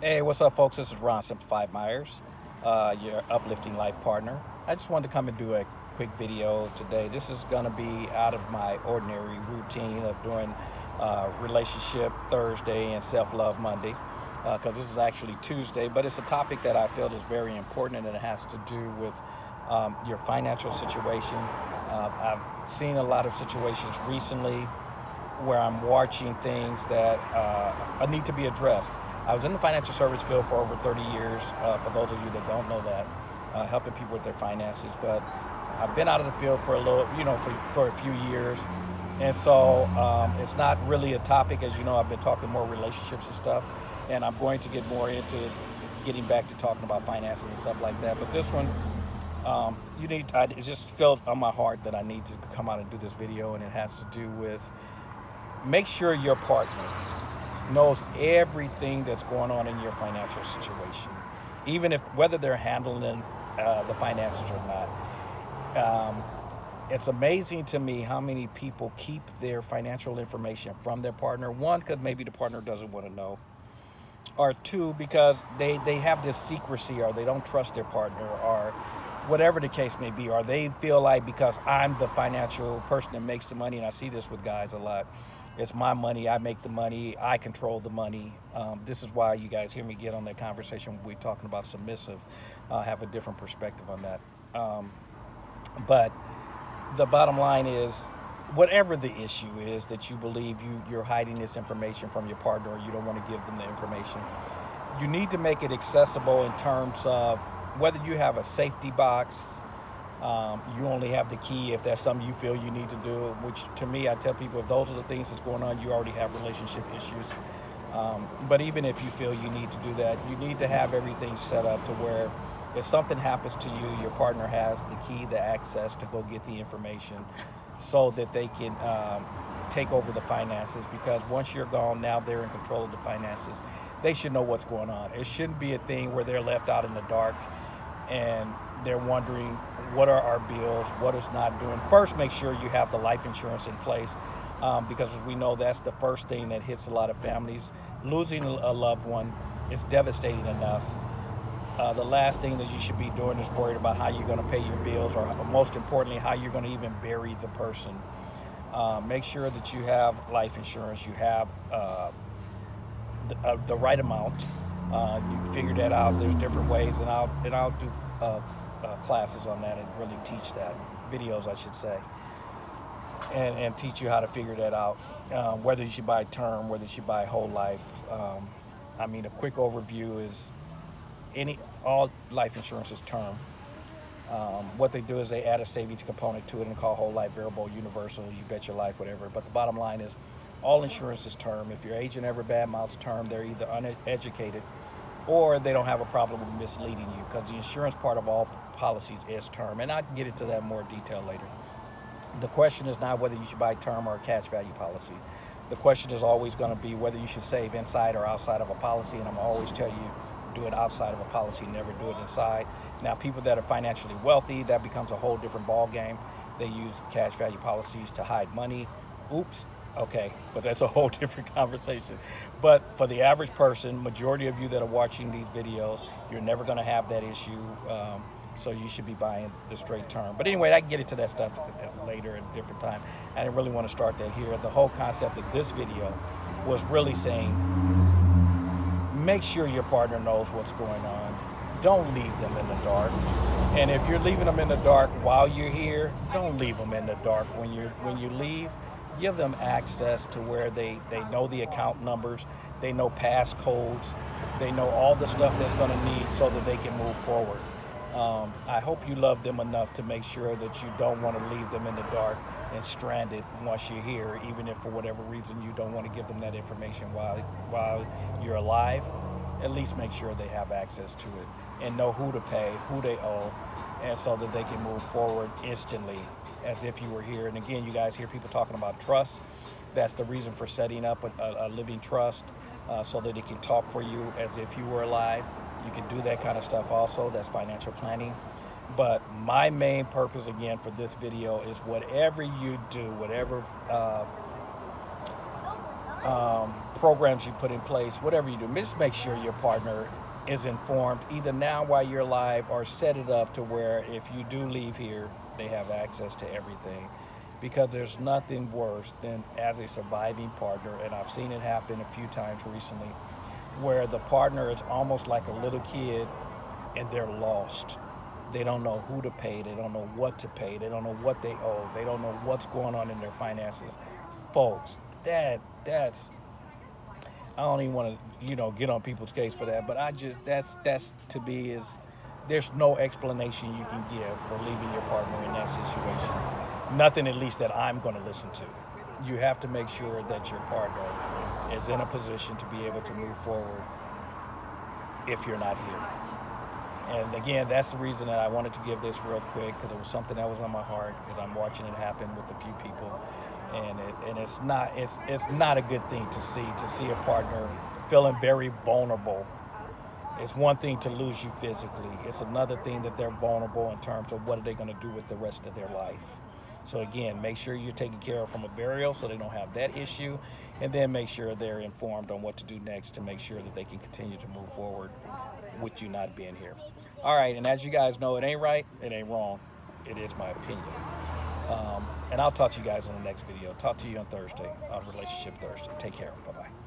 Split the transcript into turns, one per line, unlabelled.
Hey, what's up, folks? This is Ron Simplified Myers, uh, your uplifting life partner. I just wanted to come and do a quick video today. This is going to be out of my ordinary routine of doing uh, Relationship Thursday and Self Love Monday, because uh, this is actually Tuesday, but it's a topic that I feel is very important and it has to do with um, your financial situation. Uh, I've seen a lot of situations recently where I'm watching things that uh, need to be addressed. I was in the financial service field for over 30 years, uh, for those of you that don't know that, uh, helping people with their finances. But I've been out of the field for a little, you know, for, for a few years. And so um, it's not really a topic, as you know, I've been talking more relationships and stuff. And I'm going to get more into getting back to talking about finances and stuff like that. But this one, um, you need, I, it just felt on my heart that I need to come out and do this video. And it has to do with make sure your partner knows everything that's going on in your financial situation, even if whether they're handling uh, the finances or not. Um, it's amazing to me how many people keep their financial information from their partner. One, because maybe the partner doesn't want to know. Or two, because they, they have this secrecy or they don't trust their partner or whatever the case may be. Or they feel like because I'm the financial person that makes the money, and I see this with guys a lot, it's my money. I make the money. I control the money. Um, this is why you guys hear me get on that conversation. We're talking about submissive. I have a different perspective on that. Um, but the bottom line is, whatever the issue is that you believe you, you're hiding this information from your partner or you don't want to give them the information, you need to make it accessible in terms of whether you have a safety box, um, you only have the key if that's something you feel you need to do, which to me, I tell people if those are the things that's going on, you already have relationship issues. Um, but even if you feel you need to do that, you need to have everything set up to where if something happens to you, your partner has the key, the access to go get the information so that they can um, take over the finances because once you're gone, now they're in control of the finances. They should know what's going on. It shouldn't be a thing where they're left out in the dark and they're wondering what are our bills, what is not doing. First, make sure you have the life insurance in place um, because as we know, that's the first thing that hits a lot of families. Losing a loved one is devastating enough. Uh, the last thing that you should be doing is worried about how you're going to pay your bills or most importantly, how you're going to even bury the person. Uh, make sure that you have life insurance, you have uh, the, uh, the, right amount. Uh, you figure that out. There's different ways, and I'll and I'll do uh, uh, classes on that and really teach that, videos I should say, and, and teach you how to figure that out, uh, whether you should buy term, whether you should buy whole life. Um, I mean, a quick overview is any all life insurance is term. Um, what they do is they add a savings component to it and call whole life variable, universal, you bet your life, whatever. But the bottom line is all insurance is term. If your agent ever badmouths term, they're either uneducated or they don't have a problem with misleading you because the insurance part of all policies is term. And I can get into that more detail later. The question is not whether you should buy term or a cash value policy. The question is always going to be whether you should save inside or outside of a policy. And I'm always tell you, do it outside of a policy, never do it inside. Now, people that are financially wealthy, that becomes a whole different ball game. They use cash value policies to hide money. Oops, okay, but that's a whole different conversation. But for the average person, majority of you that are watching these videos, you're never gonna have that issue. Um, so you should be buying the straight term. But anyway, I can get into that stuff later at a different time. I didn't really want to start that here. The whole concept of this video was really saying, make sure your partner knows what's going on. Don't leave them in the dark. And if you're leaving them in the dark while you're here, don't leave them in the dark when you're when you leave give them access to where they, they know the account numbers, they know passcodes, they know all the stuff that's going to need so that they can move forward. Um, I hope you love them enough to make sure that you don't want to leave them in the dark and stranded once you're here, even if for whatever reason you don't want to give them that information while, while you're alive. At least make sure they have access to it and know who to pay, who they owe, and so that they can move forward instantly as if you were here. And again, you guys hear people talking about trust. That's the reason for setting up a, a living trust uh, so that it can talk for you as if you were alive. You can do that kind of stuff also. That's financial planning. But my main purpose, again, for this video is whatever you do, whatever uh, um, programs you put in place, whatever you do, just make sure your partner is informed either now while you're alive or set it up to where if you do leave here, they have access to everything. Because there's nothing worse than as a surviving partner, and I've seen it happen a few times recently, where the partner is almost like a little kid and they're lost. They don't know who to pay, they don't know what to pay, they don't know what they owe, they don't know what's going on in their finances. Folks, that that's I don't even want to, you know, get on people's case for that, but I just that's that's to be is there's no explanation you can give for leaving your partner in that situation. Nothing at least that I'm going to listen to. You have to make sure that your partner is in a position to be able to move forward if you're not here. And again, that's the reason that I wanted to give this real quick because it was something that was on my heart because I'm watching it happen with a few people and it, and it's not it's it's not a good thing to see to see a partner feeling very vulnerable. It's one thing to lose you physically. It's another thing that they're vulnerable in terms of what are they going to do with the rest of their life. So again, make sure you're taking care of from a burial so they don't have that issue, and then make sure they're informed on what to do next to make sure that they can continue to move forward with you not being here. All right, and as you guys know, it ain't right, it ain't wrong. It is my opinion. Um, and I'll talk to you guys in the next video. Talk to you on Thursday on Relationship Thursday. Take care. Bye bye.